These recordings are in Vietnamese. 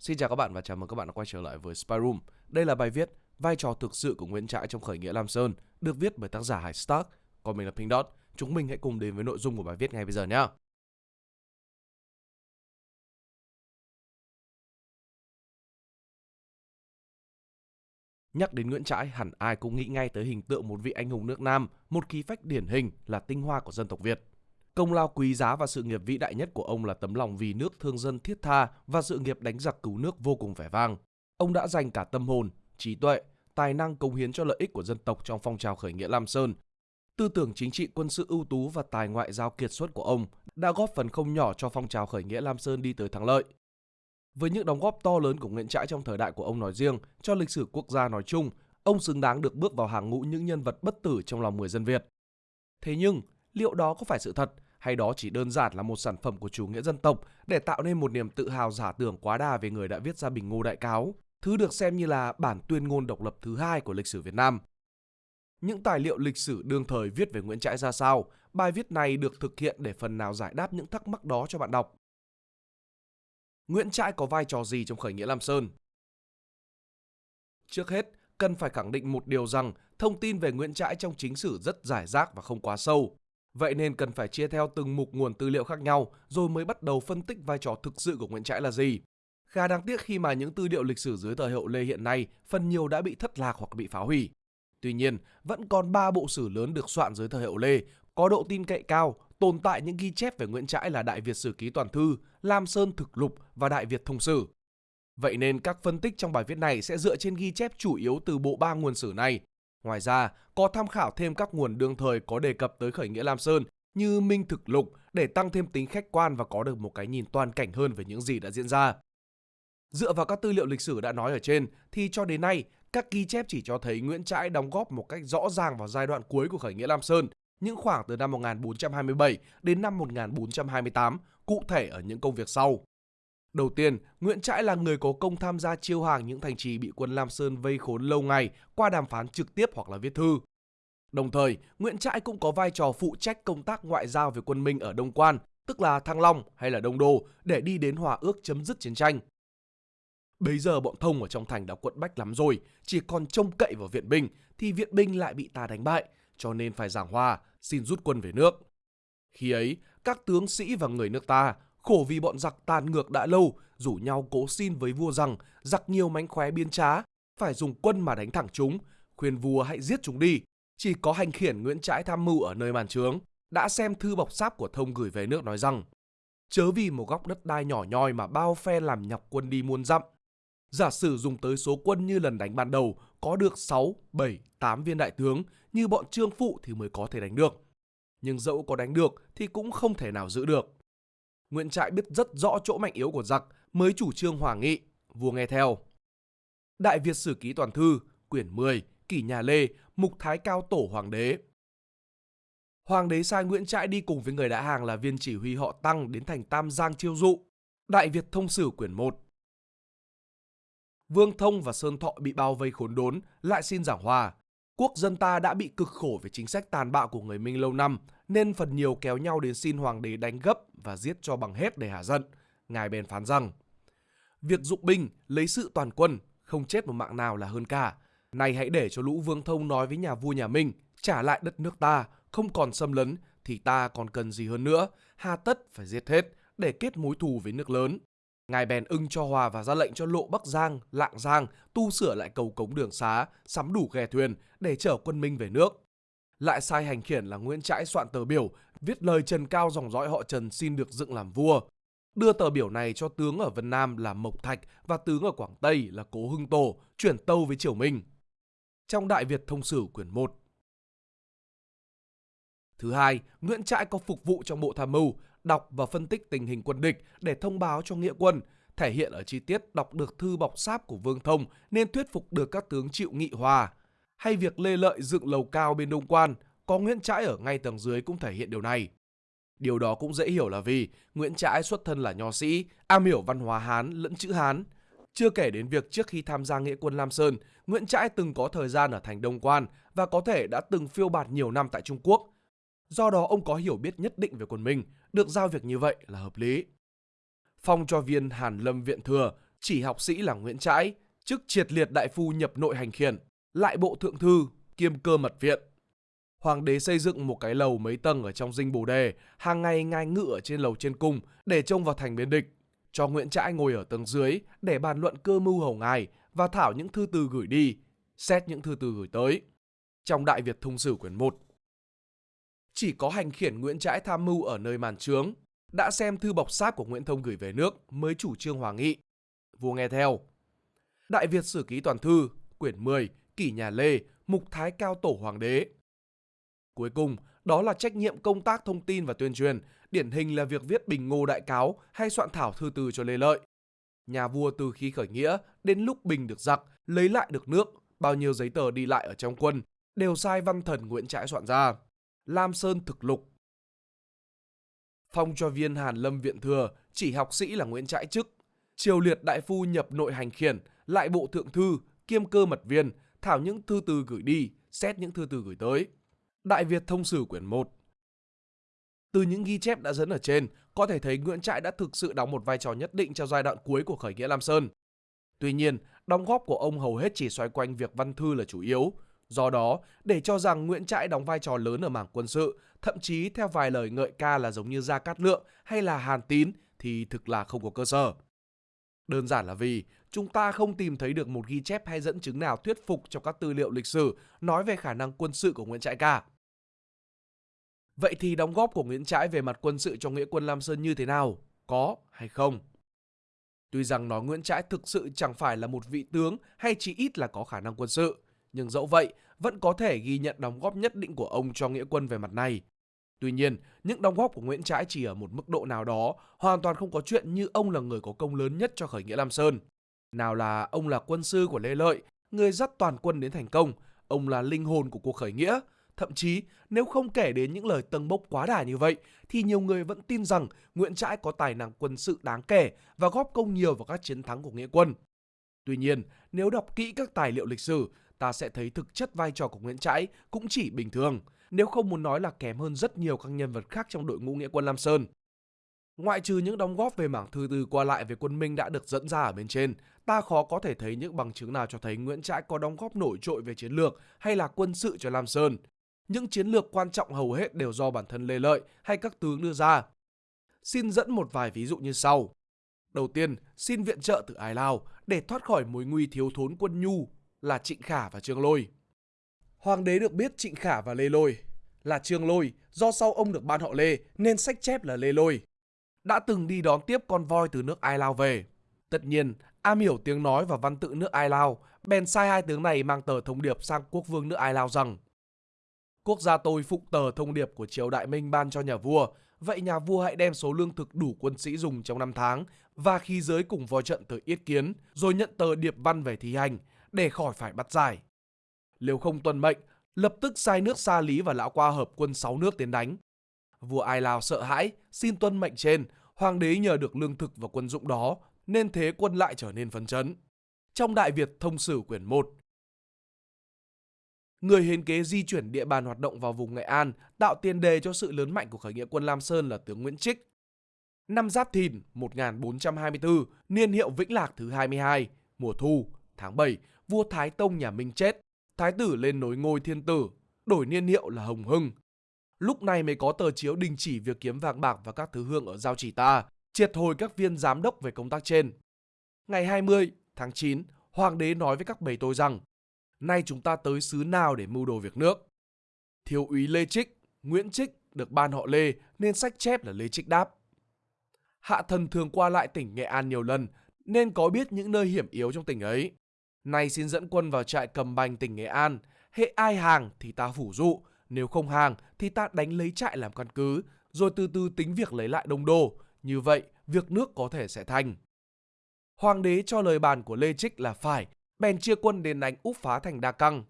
Xin chào các bạn và chào mừng các bạn đã quay trở lại với Spy Room. Đây là bài viết Vai trò thực sự của Nguyễn Trãi trong khởi nghĩa Lam Sơn được viết bởi tác giả Hải Stark. Còn mình là Pink Dot. Chúng mình hãy cùng đến với nội dung của bài viết ngay bây giờ nhé. Nhắc đến Nguyễn Trãi, hẳn ai cũng nghĩ ngay tới hình tượng một vị anh hùng nước Nam, một khí phách điển hình là tinh hoa của dân tộc Việt. Công lao quý giá và sự nghiệp vĩ đại nhất của ông là tấm lòng vì nước thương dân thiết tha và sự nghiệp đánh giặc cứu nước vô cùng vẻ vang. Ông đã dành cả tâm hồn, trí tuệ, tài năng cống hiến cho lợi ích của dân tộc trong phong trào khởi nghĩa Lam Sơn. Tư tưởng chính trị quân sự ưu tú và tài ngoại giao kiệt xuất của ông đã góp phần không nhỏ cho phong trào khởi nghĩa Lam Sơn đi tới thắng lợi. Với những đóng góp to lớn của Nguyễn Trãi trong thời đại của ông nói riêng, cho lịch sử quốc gia nói chung, ông xứng đáng được bước vào hàng ngũ những nhân vật bất tử trong lòng người dân Việt. Thế nhưng, liệu đó có phải sự thật hay đó chỉ đơn giản là một sản phẩm của chủ nghĩa dân tộc để tạo nên một niềm tự hào giả tưởng quá đà về người đã viết ra Bình Ngô Đại Cáo, thứ được xem như là bản tuyên ngôn độc lập thứ hai của lịch sử Việt Nam. Những tài liệu lịch sử đương thời viết về Nguyễn Trãi ra sao, bài viết này được thực hiện để phần nào giải đáp những thắc mắc đó cho bạn đọc. Nguyễn Trãi có vai trò gì trong khởi nghĩa Lam Sơn? Trước hết, cần phải khẳng định một điều rằng thông tin về Nguyễn Trãi trong chính sử rất giải rác và không quá sâu. Vậy nên cần phải chia theo từng mục nguồn tư liệu khác nhau rồi mới bắt đầu phân tích vai trò thực sự của Nguyễn Trãi là gì. Khá đáng tiếc khi mà những tư liệu lịch sử dưới thời hậu Lê hiện nay phần nhiều đã bị thất lạc hoặc bị phá hủy. Tuy nhiên, vẫn còn 3 bộ sử lớn được soạn dưới thời hậu Lê, có độ tin cậy cao, tồn tại những ghi chép về Nguyễn Trãi là Đại Việt Sử Ký Toàn Thư, Lam Sơn Thực Lục và Đại Việt Thông Sử. Vậy nên các phân tích trong bài viết này sẽ dựa trên ghi chép chủ yếu từ bộ ba nguồn sử này Ngoài ra, có tham khảo thêm các nguồn đương thời có đề cập tới khởi nghĩa Lam Sơn như Minh Thực Lục để tăng thêm tính khách quan và có được một cái nhìn toàn cảnh hơn về những gì đã diễn ra. Dựa vào các tư liệu lịch sử đã nói ở trên thì cho đến nay, các ghi chép chỉ cho thấy Nguyễn Trãi đóng góp một cách rõ ràng vào giai đoạn cuối của khởi nghĩa Lam Sơn, những khoảng từ năm 1427 đến năm 1428, cụ thể ở những công việc sau. Đầu tiên, Nguyễn Trãi là người có công tham gia chiêu hàng những thành trì bị quân Lam Sơn vây khốn lâu ngày qua đàm phán trực tiếp hoặc là viết thư. Đồng thời, Nguyễn Trãi cũng có vai trò phụ trách công tác ngoại giao về quân Minh ở Đông Quan, tức là Thăng Long hay là Đông Đô, để đi đến hòa ước chấm dứt chiến tranh. Bây giờ bọn thông ở trong thành đã quận bách lắm rồi, chỉ còn trông cậy vào viện binh thì viện binh lại bị ta đánh bại, cho nên phải giảng hòa, xin rút quân về nước. Khi ấy, các tướng sĩ và người nước ta khổ vì bọn giặc tàn ngược đã lâu, rủ nhau cố xin với vua rằng giặc nhiều mánh khóe biên trá, phải dùng quân mà đánh thẳng chúng, khuyên vua hãy giết chúng đi. Chỉ có hành khiển Nguyễn Trãi tham mưu ở nơi màn trướng, đã xem thư bọc sáp của thông gửi về nước nói rằng chớ vì một góc đất đai nhỏ nhoi mà bao phe làm nhọc quân đi muôn dặm. Giả sử dùng tới số quân như lần đánh ban đầu có được 6, 7, 8 viên đại tướng như bọn trương phụ thì mới có thể đánh được. Nhưng dẫu có đánh được thì cũng không thể nào giữ được. Nguyễn Trãi biết rất rõ chỗ mạnh yếu của giặc mới chủ trương hòa nghị, vua nghe theo. Đại Việt Sử Ký Toàn Thư, quyển 10, Kỷ Nhà Lê, Mục Thái Cao Tổ Hoàng đế. Hoàng đế sai Nguyễn Trãi đi cùng với người đã hàng là viên chỉ huy họ Tăng đến thành Tam Giang chiêu dụ. Đại Việt Thông Sử quyển 1. Vương Thông và Sơn Thọ bị bao vây khốn đốn, lại xin giảng hòa. Quốc dân ta đã bị cực khổ về chính sách tàn bạo của người Minh lâu năm, nên phần nhiều kéo nhau đến xin hoàng đế đánh gấp và giết cho bằng hết để hạ giận. Ngài bèn phán rằng, việc dụng binh, lấy sự toàn quân, không chết một mạng nào là hơn cả. Này hãy để cho lũ vương thông nói với nhà vua nhà Minh, trả lại đất nước ta, không còn xâm lấn, thì ta còn cần gì hơn nữa, hà tất phải giết hết để kết mối thù với nước lớn. Ngài bèn ưng cho hòa và ra lệnh cho lộ Bắc Giang, Lạng Giang tu sửa lại cầu cống đường xá, sắm đủ ghe thuyền để chở quân Minh về nước. Lại sai hành khiển là Nguyễn Trãi soạn tờ biểu, viết lời trần cao dòng dõi họ Trần xin được dựng làm vua. Đưa tờ biểu này cho tướng ở Vân Nam là Mộc Thạch và tướng ở Quảng Tây là Cố Hưng Tổ, chuyển tâu với Triều Minh. Trong Đại Việt Thông Sử quyển 1, Thứ hai, Nguyễn Trãi có phục vụ trong bộ tham mưu, đọc và phân tích tình hình quân địch để thông báo cho nghĩa quân, thể hiện ở chi tiết đọc được thư bọc sáp của Vương Thông nên thuyết phục được các tướng chịu nghị hòa. Hay việc Lê Lợi dựng lầu cao bên Đông Quan, có Nguyễn Trãi ở ngay tầng dưới cũng thể hiện điều này. Điều đó cũng dễ hiểu là vì Nguyễn Trãi xuất thân là nho sĩ, am hiểu văn hóa Hán lẫn chữ Hán. Chưa kể đến việc trước khi tham gia nghĩa quân Lam Sơn, Nguyễn Trãi từng có thời gian ở thành Đông Quan và có thể đã từng phiêu bạt nhiều năm tại Trung Quốc. Do đó ông có hiểu biết nhất định về quân Minh, được giao việc như vậy là hợp lý. Phong cho viên Hàn Lâm Viện Thừa chỉ học sĩ là Nguyễn Trãi, chức triệt liệt đại phu nhập nội hành khiển, lại bộ thượng thư, kiêm cơ mật viện. Hoàng đế xây dựng một cái lầu mấy tầng ở trong dinh Bồ Đề, hàng ngày ngai ngự ở trên lầu trên cung để trông vào thành biến địch, cho Nguyễn Trãi ngồi ở tầng dưới để bàn luận cơ mưu hầu ngài và thảo những thư từ gửi đi, xét những thư từ gửi tới. Trong Đại Việt Thông Sử quyển 1, chỉ có hành khiển Nguyễn Trãi tham mưu ở nơi màn trướng, đã xem thư bọc xác của Nguyễn Thông gửi về nước mới chủ trương hòa nghị. Vua nghe theo. Đại Việt Sử Ký Toàn Thư, quyển 10, Kỷ Nhà Lê, Mục Thái Cao Tổ Hoàng đế. Cuối cùng, đó là trách nhiệm công tác thông tin và tuyên truyền, điển hình là việc viết bình ngô đại cáo hay soạn thảo thư từ cho Lê Lợi. Nhà vua từ khi khởi nghĩa đến lúc bình được giặc, lấy lại được nước, bao nhiêu giấy tờ đi lại ở trong quân đều sai văn thần Nguyễn Trãi soạn ra. Lam Sơn thực lục. Phong cho viên Hàn Lâm Viện Thừa, chỉ học sĩ là Nguyễn Trãi chức. Triều liệt đại phu nhập nội hành khiển, lại bộ thượng thư, kiêm cơ mật viên, thảo những thư từ gửi đi, xét những thư từ gửi tới. Đại Việt Thông Sử quyển 1 Từ những ghi chép đã dẫn ở trên, có thể thấy Nguyễn Trãi đã thực sự đóng một vai trò nhất định trong giai đoạn cuối của khởi nghĩa Lam Sơn. Tuy nhiên, đóng góp của ông hầu hết chỉ xoay quanh việc văn thư là chủ yếu, Do đó, để cho rằng Nguyễn Trãi đóng vai trò lớn ở mảng quân sự, thậm chí theo vài lời ngợi ca là giống như Gia Cát Lượng hay là Hàn Tín thì thực là không có cơ sở. Đơn giản là vì chúng ta không tìm thấy được một ghi chép hay dẫn chứng nào thuyết phục trong các tư liệu lịch sử nói về khả năng quân sự của Nguyễn Trãi cả. Vậy thì đóng góp của Nguyễn Trãi về mặt quân sự cho nghĩa quân Lam Sơn như thế nào? Có hay không? Tuy rằng nói Nguyễn Trãi thực sự chẳng phải là một vị tướng hay chỉ ít là có khả năng quân sự, nhưng dẫu vậy vẫn có thể ghi nhận đóng góp nhất định của ông cho nghĩa quân về mặt này. Tuy nhiên, những đóng góp của Nguyễn Trãi chỉ ở một mức độ nào đó, hoàn toàn không có chuyện như ông là người có công lớn nhất cho khởi nghĩa Lam Sơn. Nào là ông là quân sư của Lê Lợi, người dắt toàn quân đến thành công, ông là linh hồn của cuộc khởi nghĩa. Thậm chí, nếu không kể đến những lời tâng bốc quá đà như vậy, thì nhiều người vẫn tin rằng Nguyễn Trãi có tài năng quân sự đáng kể và góp công nhiều vào các chiến thắng của nghĩa quân. Tuy nhiên, nếu đọc kỹ các tài liệu lịch sử, ta sẽ thấy thực chất vai trò của Nguyễn Trãi cũng chỉ bình thường, nếu không muốn nói là kém hơn rất nhiều các nhân vật khác trong đội ngũ nghĩa quân Lam Sơn. Ngoại trừ những đóng góp về mảng thư từ qua lại về quân Minh đã được dẫn ra ở bên trên, ta khó có thể thấy những bằng chứng nào cho thấy Nguyễn Trãi có đóng góp nổi trội về chiến lược hay là quân sự cho Lam Sơn. Những chiến lược quan trọng hầu hết đều do bản thân Lê Lợi hay các tướng đưa ra. Xin dẫn một vài ví dụ như sau. Đầu tiên, xin viện trợ từ Ai Lao để thoát khỏi mối nguy thiếu thốn quân nhu là Trịnh Khả và Trương Lôi. Hoàng đế được biết Trịnh Khả và Lê Lôi là Trương Lôi do sau ông được ban họ Lê nên sách chép là Lê Lôi. Đã từng đi đón tiếp con voi từ nước Ai Lao về. Tất nhiên, am hiểu tiếng nói và văn tự nước Ai Lao, bèn sai hai tướng này mang tờ thông điệp sang quốc vương nước Ai Lao rằng Quốc gia tôi phụng tờ thông điệp của triều đại Minh ban cho nhà vua, vậy nhà vua hãy đem số lương thực đủ quân sĩ dùng trong năm tháng và khi giới cùng voi trận tới yết kiến, rồi nhận tờ điệp văn về thi hành, để khỏi phải bắt giải. Nếu không tuân mệnh, lập tức sai nước Sa Lý và Lão Qua hợp quân sáu nước tiến đánh. Vua Ai Lao sợ hãi, xin tuân mệnh trên, hoàng đế nhờ được lương thực và quân dụng đó, nên thế quân lại trở nên phấn chấn. Trong Đại Việt Thông Sử quyển 1, Người hiến kế di chuyển địa bàn hoạt động vào vùng Nghệ An tạo tiền đề cho sự lớn mạnh của khởi nghĩa quân Lam Sơn là tướng Nguyễn Trích. Năm Giáp Thìn 1424, niên hiệu Vĩnh Lạc thứ 22, mùa thu, tháng 7, vua Thái Tông nhà Minh chết, thái tử lên nối ngôi thiên tử, đổi niên hiệu là Hồng Hưng. Lúc này mới có tờ chiếu đình chỉ việc kiếm vàng bạc và các thứ hương ở giao chỉ ta, triệt hồi các viên giám đốc về công tác trên. Ngày 20 tháng 9, hoàng đế nói với các bầy tôi rằng, nay chúng ta tới xứ nào để mưu đồ việc nước. Thiếu úy Lê Trích, Nguyễn Trích được ban họ Lê nên sách chép là Lê Trích đáp. Hạ thần thường qua lại tỉnh Nghệ An nhiều lần nên có biết những nơi hiểm yếu trong tỉnh ấy. Nay xin dẫn quân vào trại cầm bành tỉnh Nghệ An. Hệ ai hàng thì ta phủ dụ, nếu không hàng thì ta đánh lấy trại làm căn cứ, rồi từ từ tính việc lấy lại đông đô. Như vậy, việc nước có thể sẽ thành. Hoàng đế cho lời bàn của Lê Trích là phải, bèn chia quân đến đánh úp phá thành Đa Căng.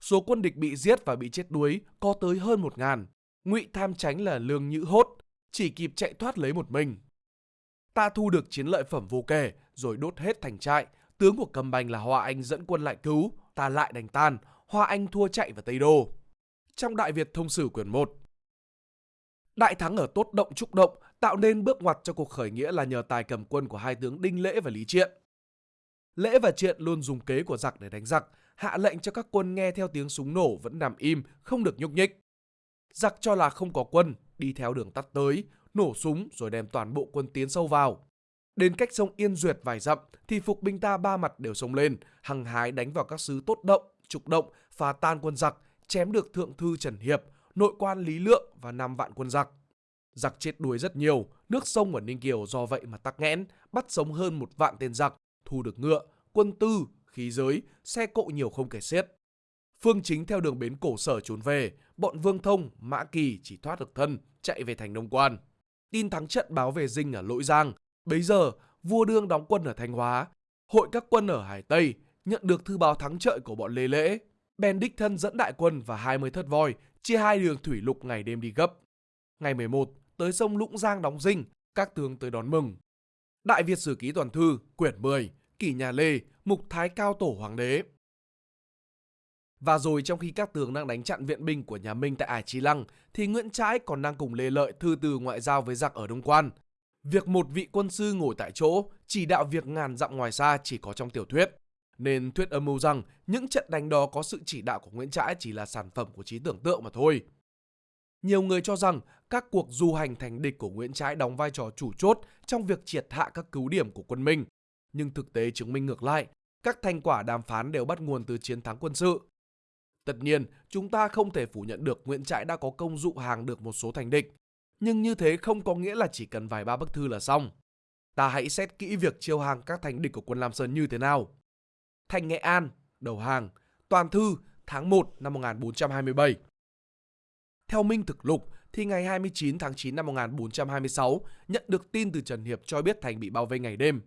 Số quân địch bị giết và bị chết đuối có tới hơn một ngàn. Ngụy tham tránh là lương nhữ hốt, chỉ kịp chạy thoát lấy một mình. Ta thu được chiến lợi phẩm vô kể, rồi đốt hết thành trại, tướng của Cầm Bành là Hoa Anh dẫn quân lại cứu, ta lại đánh tan, Hoa Anh thua chạy vào Tây Đô. Trong Đại Việt Thông Sử quyển 1 Đại thắng ở Tốt Động Trúc Động tạo nên bước ngoặt cho cuộc khởi nghĩa là nhờ tài cầm quân của hai tướng Đinh Lễ và Lý Triện. Lễ và Triện luôn dùng kế của giặc để đánh giặc, hạ lệnh cho các quân nghe theo tiếng súng nổ vẫn nằm im, không được nhúc nhích. Giặc cho là không có quân, đi theo đường tắt tới, nổ súng rồi đem toàn bộ quân tiến sâu vào. Đến cách sông Yên Duyệt vài dặm thì phục binh ta ba mặt đều sông lên, hăng hái đánh vào các sứ tốt động, trục động, phá tan quân giặc, chém được thượng thư Trần Hiệp, nội quan Lý Lượng và năm vạn quân giặc. Giặc chết đuối rất nhiều, nước sông ở Ninh Kiều do vậy mà tắc nghẽn, bắt sống hơn một vạn tên giặc, thu được ngựa, quân tư, khí giới, xe cộ nhiều không kể xiết. Phương chính theo đường bến cổ sở trốn về, bọn Vương Thông, Mã Kỳ chỉ thoát được thân, chạy về thành Đông Quan. Tin thắng trận báo về Dinh ở Lỗi Giang, bấy giờ vua đương đóng quân ở Thanh Hóa, hội các quân ở Hải Tây nhận được thư báo thắng trận của bọn Lê Lễ. Ben đích thân dẫn đại quân và 20 thất voi, chia hai đường thủy lục ngày đêm đi gấp. Ngày 11, tới sông Lũng Giang đóng dinh, các tướng tới đón mừng. Đại Việt Sử Ký Toàn Thư, quyển 10, Kỷ Nhà Lê, Mục Thái Cao Tổ Hoàng đế. Và rồi trong khi các tướng đang đánh chặn viện binh của nhà Minh tại Ải Trí Lăng, thì Nguyễn Trãi còn đang cùng Lê Lợi thư từ ngoại giao với giặc ở Đông Quan. Việc một vị quân sư ngồi tại chỗ, chỉ đạo việc ngàn dặm ngoài xa chỉ có trong tiểu thuyết. Nên thuyết âm mưu rằng những trận đánh đó có sự chỉ đạo của Nguyễn Trãi chỉ là sản phẩm của trí tưởng tượng mà thôi. Nhiều người cho rằng các cuộc du hành thành địch của Nguyễn Trãi đóng vai trò chủ chốt trong việc triệt hạ các cứu điểm của quân Minh. Nhưng thực tế chứng minh ngược lại, các thành quả đàm phán đều bắt nguồn từ chiến thắng quân sự. Tất nhiên, chúng ta không thể phủ nhận được Nguyễn Trãi đã có công dụ hàng được một số thành địch. Nhưng như thế không có nghĩa là chỉ cần vài ba bức thư là xong. Ta hãy xét kỹ việc chiêu hàng các thành địch của quân Lam Sơn như thế nào. Thành Nghệ An, đầu hàng, toàn thư tháng 1 năm 1427. Theo Minh Thực Lục thì ngày 29 tháng 9 năm 1426 nhận được tin từ Trần Hiệp cho biết thành bị bao vây ngày đêm.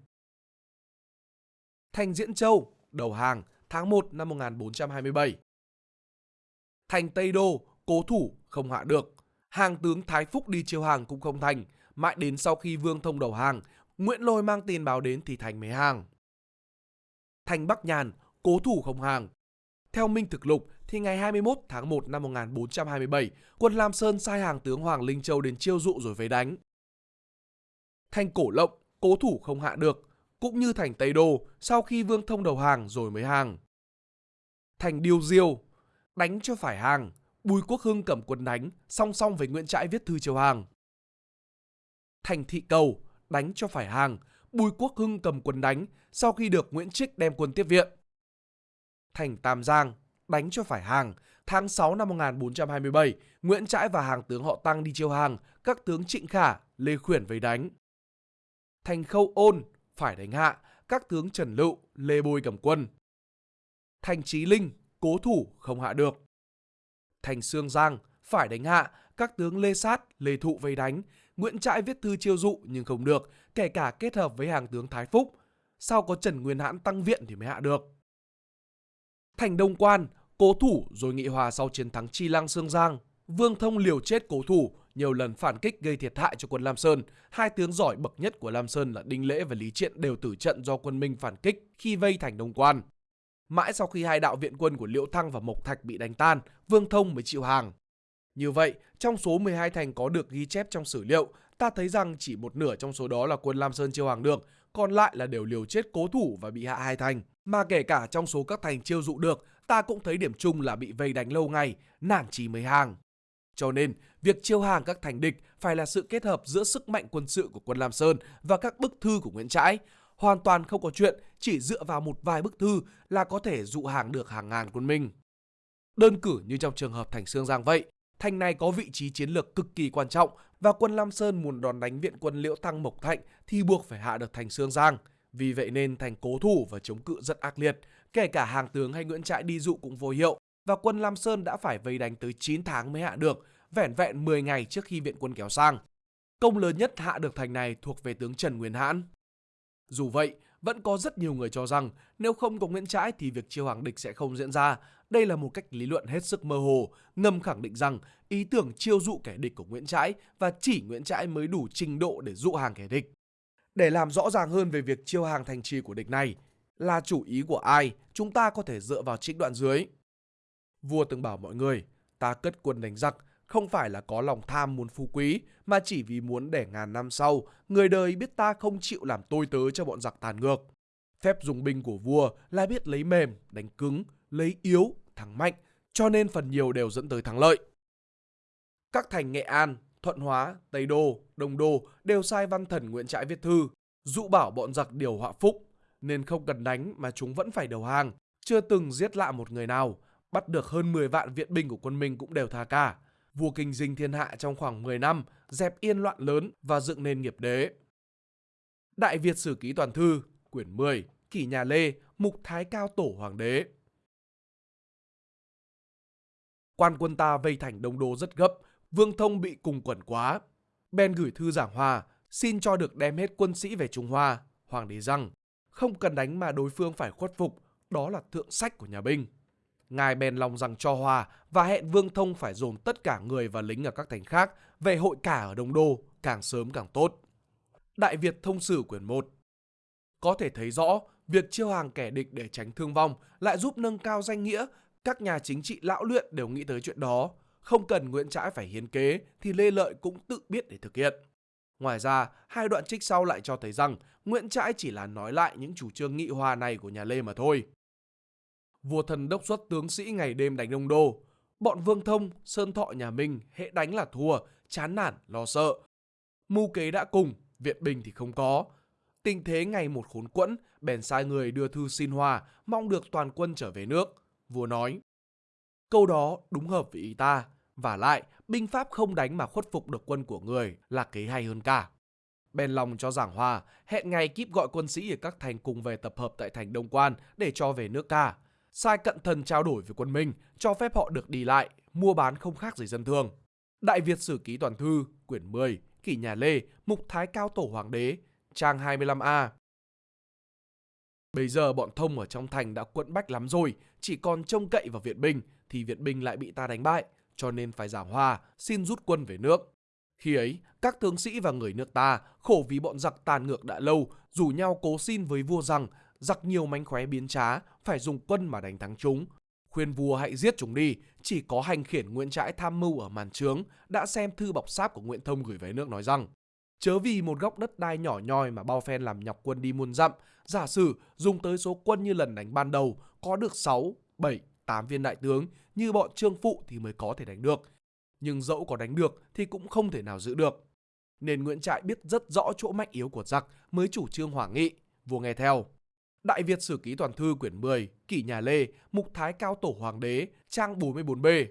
Thành Diễn Châu, đầu hàng tháng 1 năm 1427. Thành Tây Đô, cố thủ, không hạ được. Hàng tướng Thái Phúc đi chiêu hàng cũng không thành. Mãi đến sau khi Vương Thông đầu hàng, Nguyễn Lôi mang tin báo đến thì Thành mới hàng. Thành Bắc Nhàn, cố thủ không hàng. Theo Minh Thực Lục thì ngày 21 tháng 1 năm 1427, quân Lam Sơn sai hàng tướng Hoàng Linh Châu đến chiêu dụ rồi về đánh. Thành Cổ Lộng, cố thủ không hạ được, cũng như thành Tây Đô sau khi Vương Thông đầu hàng rồi mới hàng. Thành Điêu Diêu, đánh cho phải hàng, Bùi Quốc Hưng cầm quân đánh, song song với Nguyễn Trãi viết thư chiều hàng. Thành Thị Cầu, đánh cho phải hàng, Bùi Quốc Hưng cầm quân đánh sau khi được Nguyễn Trích đem quân tiếp viện. Thành Tam Giang, đánh cho phải hàng. Tháng 6 năm 1427, Nguyễn Trãi và hàng tướng họ Tăng đi chiêu hàng, các tướng Trịnh Khả, Lê Khuyển về đánh. Thành Khâu Ôn, phải đánh hạ, các tướng Trần Lựu, Lê Bôi cầm quân. Thành Trí Linh, cố thủ, không hạ được. Thành Sương Giang, phải đánh hạ, các tướng Lê Sát, Lê Thụ vây đánh. Nguyễn Trãi viết thư chiêu dụ nhưng không được, kể cả kết hợp với hàng tướng Thái Phúc. Sau có Trần Nguyên Hãn tăng viện thì mới hạ được. Thành Đông Quan, cố thủ rồi nghị hòa sau chiến thắng Chi Lăng Sương Giang. Vương Thông liều chết cố thủ, nhiều lần phản kích gây thiệt hại cho quân Lam Sơn. Hai tướng giỏi bậc nhất của Lam Sơn là Đinh Lễ và Lý Triện đều tử trận do quân Minh phản kích khi vây thành Đông Quan. Mãi sau khi hai đạo viện quân của Liễu Thăng và Mộc Thạch bị đánh tan, Vương Thông mới chịu hàng. Như vậy, trong số 12 thành có được ghi chép trong sử liệu, ta thấy rằng chỉ một nửa trong số đó là quân Lam Sơn chiêu hàng được, còn lại là đều liều chết cố thủ và bị hạ hai thành. Mà kể cả trong số các thành chiêu dụ được, ta cũng thấy điểm chung là bị vây đánh lâu ngày, nản chí mới hàng. Cho nên, việc chiêu hàng các thành địch phải là sự kết hợp giữa sức mạnh quân sự của quân Lam Sơn và các bức thư của Nguyễn Trãi. Hoàn toàn không có chuyện chỉ dựa vào một vài bức thư là có thể dụ hàng được hàng ngàn quân Minh. Đơn cử như trong trường hợp thành Sương Giang vậy, thành này có vị trí chiến lược cực kỳ quan trọng và quân Lam Sơn muốn đòn đánh viện quân Liễu Thăng Mộc Thạnh thì buộc phải hạ được thành Sương Giang. Vì vậy nên thành cố thủ và chống cự rất ác liệt, kể cả hàng tướng hay Nguyễn Trãi đi dụ cũng vô hiệu và quân Lam Sơn đã phải vây đánh tới 9 tháng mới hạ được, vẻn vẹn 10 ngày trước khi viện quân kéo sang. Công lớn nhất hạ được thành này thuộc về tướng Trần Nguyên Hãn. Dù vậy, vẫn có rất nhiều người cho rằng nếu không có Nguyễn Trãi thì việc chiêu hàng địch sẽ không diễn ra. Đây là một cách lý luận hết sức mơ hồ, ngầm khẳng định rằng ý tưởng chiêu dụ kẻ địch của Nguyễn Trãi và chỉ Nguyễn Trãi mới đủ trình độ để dụ hàng kẻ địch. Để làm rõ ràng hơn về việc chiêu hàng thành trì của địch này, là chủ ý của ai, chúng ta có thể dựa vào trích đoạn dưới. Vua từng bảo mọi người, ta cất quân đánh giặc, không phải là có lòng tham muốn phú quý, mà chỉ vì muốn để ngàn năm sau, người đời biết ta không chịu làm tôi tớ cho bọn giặc tàn ngược. Phép dùng binh của vua là biết lấy mềm, đánh cứng, lấy yếu, thắng mạnh, cho nên phần nhiều đều dẫn tới thắng lợi. Các thành Nghệ An, Thuận Hóa, Tây Đô, Đông Đô đều sai văn thần Nguyễn Trãi viết thư, dụ bảo bọn giặc điều họa phúc, nên không cần đánh mà chúng vẫn phải đầu hàng, chưa từng giết lạ một người nào, bắt được hơn 10 vạn viện binh của quân Minh cũng đều tha cả. Vua kinh dinh thiên hạ trong khoảng 10 năm, dẹp yên loạn lớn và dựng nên nghiệp đế. Đại Việt Sử Ký Toàn Thư, quyển 10, Kỷ Nhà Lê, Mục Thái Cao Tổ Hoàng đế. Quan quân ta vây thành Đông Đô rất gấp, Vương Thông bị cùng quẩn quá. Ben gửi thư giảng hòa, xin cho được đem hết quân sĩ về Trung Hoa. Hoàng đế rằng, không cần đánh mà đối phương phải khuất phục, đó là thượng sách của nhà binh. Ngài bèn lòng rằng cho hòa và hẹn Vương Thông phải dồn tất cả người và lính ở các thành khác về hội cả ở Đông Đô, càng sớm càng tốt. Đại Việt Thông Sử quyển 1 Có thể thấy rõ, việc chiêu hàng kẻ địch để tránh thương vong lại giúp nâng cao danh nghĩa, các nhà chính trị lão luyện đều nghĩ tới chuyện đó. Không cần Nguyễn Trãi phải hiến kế thì Lê Lợi cũng tự biết để thực hiện. Ngoài ra, hai đoạn trích sau lại cho thấy rằng Nguyễn Trãi chỉ là nói lại những chủ trương nghị hòa này của nhà Lê mà thôi. Vua thần đốc xuất tướng sĩ ngày đêm đánh đông đô. Bọn Vương Thông, Sơn Thọ nhà Minh hệ đánh là thua, chán nản, lo sợ. Mưu kế đã cùng, viện binh thì không có. Tình thế ngày một khốn quẫn, bèn sai người đưa thư xin hòa, mong được toàn quân trở về nước. Vua nói, câu đó đúng hợp với ý ta, và lại binh pháp không đánh mà khuất phục được quân của người là kế hay hơn cả. Bèn lòng cho giảng hòa, hẹn ngày kíp gọi quân sĩ ở các thành cùng về tập hợp tại thành Đông Quan để cho về nước ca. Sai cận thần trao đổi với quân Minh, cho phép họ được đi lại, mua bán không khác gì dân thường. Đại Việt Sử Ký Toàn Thư, quyển 10, Kỷ Nhà Lê, Mục Thái Cao Tổ Hoàng đế, trang 25A. Bây giờ bọn thông ở trong thành đã quẫn bách lắm rồi, chỉ còn trông cậy vào viện binh, thì viện binh lại bị ta đánh bại, cho nên phải giảng hòa, xin rút quân về nước. Khi ấy, các tướng sĩ và người nước ta khổ vì bọn giặc tàn ngược đã lâu, rủ nhau cố xin với vua rằng giặc nhiều mánh khóe biến trá, phải dùng quân mà đánh thắng chúng. Khuyên vua hãy giết chúng đi, chỉ có hành khiển Nguyễn Trãi tham mưu ở màn trướng đã xem thư bọc sáp của Nguyễn Thông gửi về nước nói rằng Chớ vì một góc đất đai nhỏ nhoi mà bao phen làm nhọc quân đi muôn dặm, giả sử dùng tới số quân như lần đánh ban đầu có được 6, 7, 8 viên đại tướng như bọn trương phụ thì mới có thể đánh được. Nhưng dẫu có đánh được thì cũng không thể nào giữ được. Nên Nguyễn Trãi biết rất rõ chỗ mạnh yếu của giặc mới chủ trương hỏa nghị, vua nghe theo. Đại Việt Sử Ký Toàn Thư quyển 10, Kỷ Nhà Lê, Mục Thái Cao Tổ Hoàng đế, trang 44B.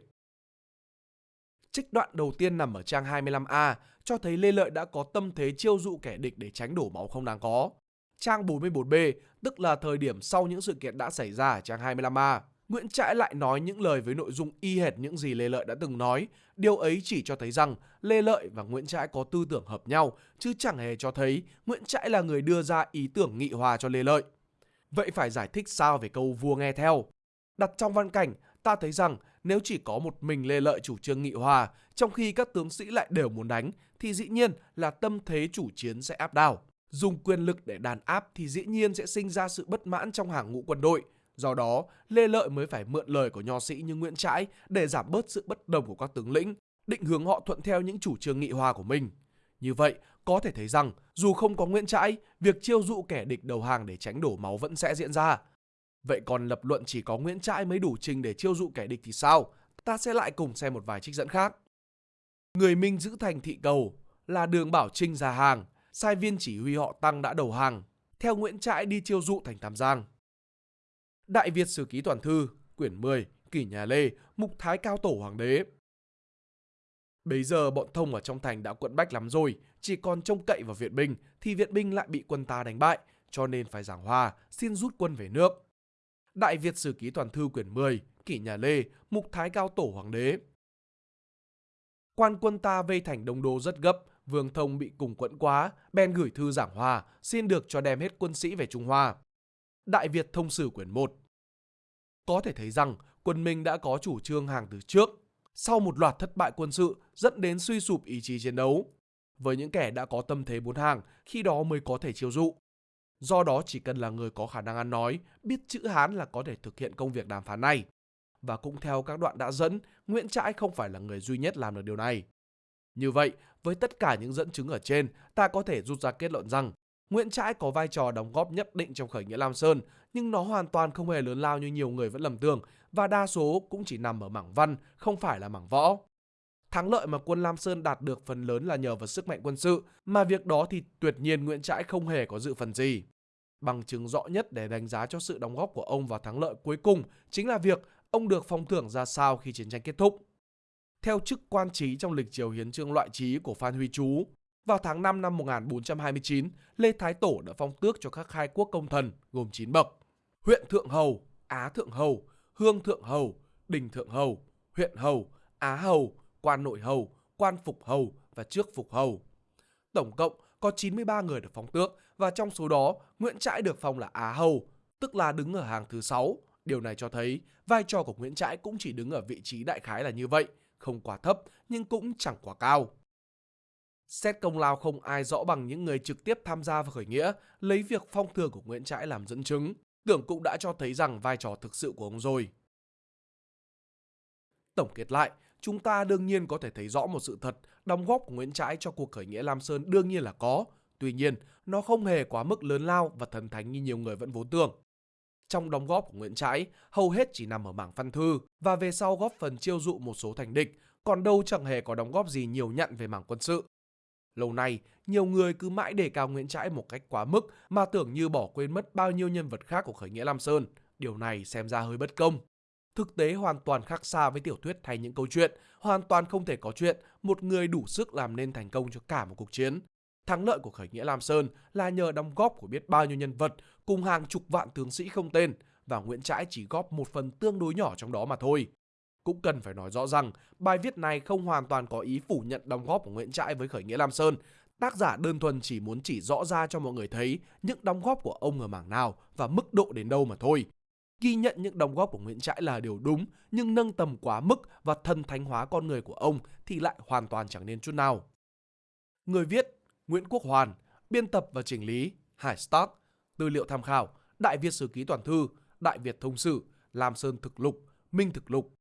Trích đoạn đầu tiên nằm ở trang 25A cho thấy Lê Lợi đã có tâm thế chiêu dụ kẻ địch để tránh đổ máu không đáng có. Trang 44B tức là thời điểm sau những sự kiện đã xảy ra ở trang 25A. Nguyễn Trãi lại nói những lời với nội dung y hệt những gì Lê Lợi đã từng nói. Điều ấy chỉ cho thấy rằng Lê Lợi và Nguyễn Trãi có tư tưởng hợp nhau, chứ chẳng hề cho thấy Nguyễn Trãi là người đưa ra ý tưởng nghị hòa cho Lê Lợi. Vậy phải giải thích sao về câu vua nghe theo? Đặt trong văn cảnh, ta thấy rằng nếu chỉ có một mình Lê Lợi chủ trương nghị hòa, trong khi các tướng sĩ lại đều muốn đánh, thì dĩ nhiên là tâm thế chủ chiến sẽ áp đảo. Dùng quyền lực để đàn áp thì dĩ nhiên sẽ sinh ra sự bất mãn trong hàng ngũ quân đội. Do đó, Lê Lợi mới phải mượn lời của nho sĩ như Nguyễn Trãi để giảm bớt sự bất đồng của các tướng lĩnh, định hướng họ thuận theo những chủ trương nghị hòa của mình. Như vậy, có thể thấy rằng dù không có Nguyễn Trãi, việc chiêu dụ kẻ địch đầu hàng để tránh đổ máu vẫn sẽ diễn ra. Vậy còn lập luận chỉ có Nguyễn Trãi mới đủ trình để chiêu dụ kẻ địch thì sao? Ta sẽ lại cùng xem một vài trích dẫn khác. Người Minh giữ thành thị cầu là đường Bảo Trinh ra hàng, sai viên chỉ huy họ Tăng đã đầu hàng, theo Nguyễn Trãi đi chiêu dụ thành Tam Giang. Đại Việt Sử Ký Toàn Thư, quyển 10, Kỷ Nhà Lê, Mục Thái Cao Tổ Hoàng đế. Bây giờ bọn thông ở trong thành đã quận bách lắm rồi, chỉ còn trông cậy vào viện binh thì viện binh lại bị quân ta đánh bại, cho nên phải giảng hòa, xin rút quân về nước. Đại Việt Sử Ký Toàn Thư quyển 10, Kỷ Nhà Lê, Mục Thái Cao Tổ Hoàng đế. Quan quân ta vây thành Đông Đô rất gấp, Vương Thông bị cùng quẫn quá, bèn gửi thư giảng hòa, xin được cho đem hết quân sĩ về Trung Hoa. Đại Việt Thông Sử quyển 1 Có thể thấy rằng quân Minh đã có chủ trương hàng từ trước, sau một loạt thất bại quân sự dẫn đến suy sụp ý chí chiến đấu. Với những kẻ đã có tâm thế bốn hàng, khi đó mới có thể chiêu dụ. Do đó chỉ cần là người có khả năng ăn nói, biết chữ Hán là có thể thực hiện công việc đàm phán này. Và cũng theo các đoạn đã dẫn, Nguyễn Trãi không phải là người duy nhất làm được điều này. Như vậy, với tất cả những dẫn chứng ở trên, ta có thể rút ra kết luận rằng Nguyễn Trãi có vai trò đóng góp nhất định trong khởi nghĩa Lam Sơn, nhưng nó hoàn toàn không hề lớn lao như nhiều người vẫn lầm tưởng và đa số cũng chỉ nằm ở mảng văn, không phải là mảng võ. Thắng lợi mà quân Lam Sơn đạt được phần lớn là nhờ vào sức mạnh quân sự, mà việc đó thì tuyệt nhiên Nguyễn Trãi không hề có dự phần gì. Bằng chứng rõ nhất để đánh giá cho sự đóng góp của ông vào thắng lợi cuối cùng chính là việc ông được phong thưởng ra sao khi chiến tranh kết thúc. Theo chức quan trí trong lịch triều hiến trương loại trí của Phan Huy Chú, vào tháng 5 năm 1429, Lê Thái Tổ đã phong tước cho các khai quốc công thần gồm 9 bậc. Huyện Thượng Hầu, Á Thượng Hầu, Hương Thượng Hầu, Đình Thượng Hầu, Huyện Hầu, Á Hầu, Quan Nội Hầu, Quan Phục Hầu và Trước Phục Hầu. Tổng cộng có 93 người được phong tước và trong số đó Nguyễn Trãi được phong là Á Hầu, tức là đứng ở hàng thứ 6. Điều này cho thấy vai trò của Nguyễn Trãi cũng chỉ đứng ở vị trí đại khái là như vậy, không quá thấp nhưng cũng chẳng quá cao. Xét công lao không ai rõ bằng những người trực tiếp tham gia vào khởi nghĩa, lấy việc phong thường của Nguyễn Trãi làm dẫn chứng, tưởng cũng đã cho thấy rằng vai trò thực sự của ông rồi. Tổng kết lại, chúng ta đương nhiên có thể thấy rõ một sự thật, đóng góp của Nguyễn Trãi cho cuộc khởi nghĩa Lam Sơn đương nhiên là có. Tuy nhiên, nó không hề quá mức lớn lao và thần thánh như nhiều người vẫn vốn tưởng. Trong đóng góp của Nguyễn Trãi, hầu hết chỉ nằm ở mảng văn thư và về sau góp phần chiêu dụ một số thành địch, còn đâu chẳng hề có đóng góp gì nhiều nhận về mảng quân sự. Lâu nay, nhiều người cứ mãi đề cao Nguyễn Trãi một cách quá mức mà tưởng như bỏ quên mất bao nhiêu nhân vật khác của khởi nghĩa Lam Sơn. Điều này xem ra hơi bất công. Thực tế hoàn toàn khác xa với tiểu thuyết hay những câu chuyện, hoàn toàn không thể có chuyện một người đủ sức làm nên thành công cho cả một cuộc chiến. Thắng lợi của khởi nghĩa Lam Sơn là nhờ đóng góp của biết bao nhiêu nhân vật cùng hàng chục vạn tướng sĩ không tên và Nguyễn Trãi chỉ góp một phần tương đối nhỏ trong đó mà thôi. Cũng cần phải nói rõ rằng bài viết này không hoàn toàn có ý phủ nhận đóng góp của Nguyễn Trãi với khởi nghĩa Lam Sơn. Tác giả đơn thuần chỉ muốn chỉ rõ ra cho mọi người thấy những đóng góp của ông ở mảng nào và mức độ đến đâu mà thôi. Ghi nhận những đóng góp của Nguyễn Trãi là điều đúng, nhưng nâng tầm quá mức và thần thánh hóa con người của ông thì lại hoàn toàn chẳng nên chút nào. Người viết Nguyễn Quốc Hoàn, biên tập và chỉnh lý Hải Start, tư liệu tham khảo Đại Việt Sử Ký Toàn Thư, Đại Việt Thông Sử, Lam Sơn Thực Lục, Minh Thực Lục.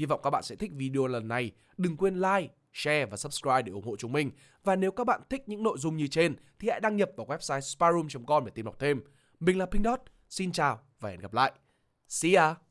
Hy vọng các bạn sẽ thích video lần này. Đừng quên like, share và subscribe để ủng hộ chúng mình. Và nếu các bạn thích những nội dung như trên thì hãy đăng nhập vào website sparoom.com để tìm đọc thêm. Mình là Pink Dot. Xin chào và hẹn gặp lại. See ya!